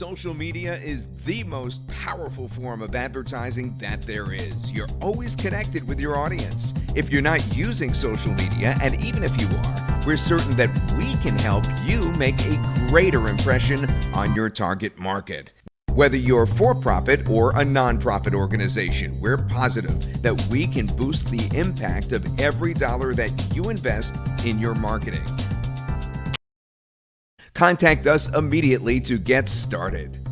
Social media is the most powerful form of advertising that there is. You're always connected with your audience. If you're not using social media, and even if you are, we're certain that we can help you make a greater impression on your target market. Whether you're for profit or a nonprofit organization, we're positive that we can boost the impact of every dollar that you invest in your marketing. Contact us immediately to get started.